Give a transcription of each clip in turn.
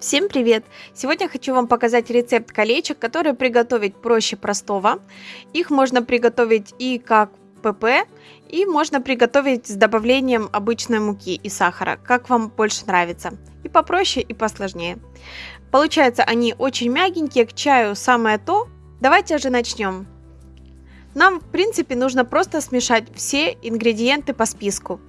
Всем привет! Сегодня хочу вам показать рецепт колечек, которые приготовить проще простого. Их можно приготовить и как ПП, и можно приготовить с добавлением обычной муки и сахара, как вам больше нравится. И попроще, и посложнее. Получается они очень мягенькие, к чаю самое то. Давайте же начнем. Нам, в принципе, нужно просто смешать все ингредиенты по списку.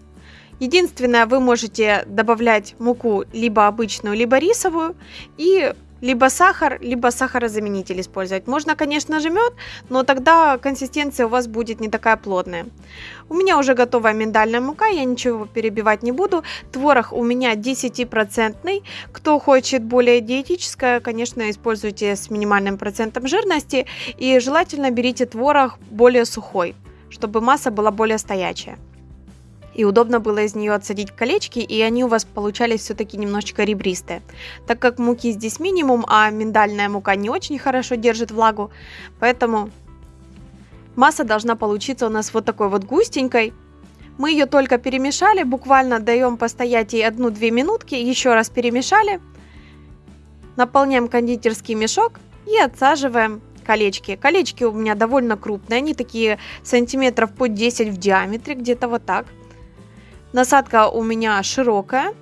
Единственное, вы можете добавлять муку либо обычную, либо рисовую, и либо сахар, либо сахарозаменитель использовать. Можно, конечно же, мед, но тогда консистенция у вас будет не такая плотная. У меня уже готовая миндальная мука, я ничего перебивать не буду. Творог у меня 10%. Кто хочет более диетическое, конечно, используйте с минимальным процентом жирности. И желательно берите творог более сухой, чтобы масса была более стоячая и удобно было из нее отсадить колечки, и они у вас получались все-таки немножечко ребристые. Так как муки здесь минимум, а миндальная мука не очень хорошо держит влагу, поэтому масса должна получиться у нас вот такой вот густенькой. Мы ее только перемешали, буквально даем постоять ей 1-2 минутки, еще раз перемешали, наполняем кондитерский мешок и отсаживаем колечки. Колечки у меня довольно крупные, они такие сантиметров по 10 в диаметре, где-то вот так. Насадка у меня широкая,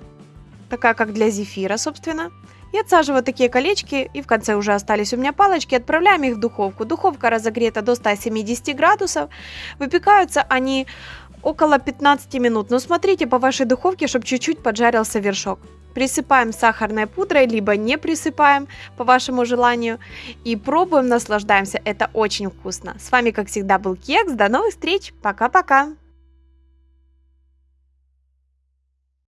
такая как для зефира, собственно. И отсаживаю такие колечки, и в конце уже остались у меня палочки, отправляем их в духовку. Духовка разогрета до 170 градусов. Выпекаются они около 15 минут. Но смотрите по вашей духовке, чтобы чуть-чуть поджарился вершок. Присыпаем сахарной пудрой, либо не присыпаем, по вашему желанию. И пробуем, наслаждаемся. Это очень вкусно. С вами, как всегда, был Кекс. До новых встреч. Пока-пока.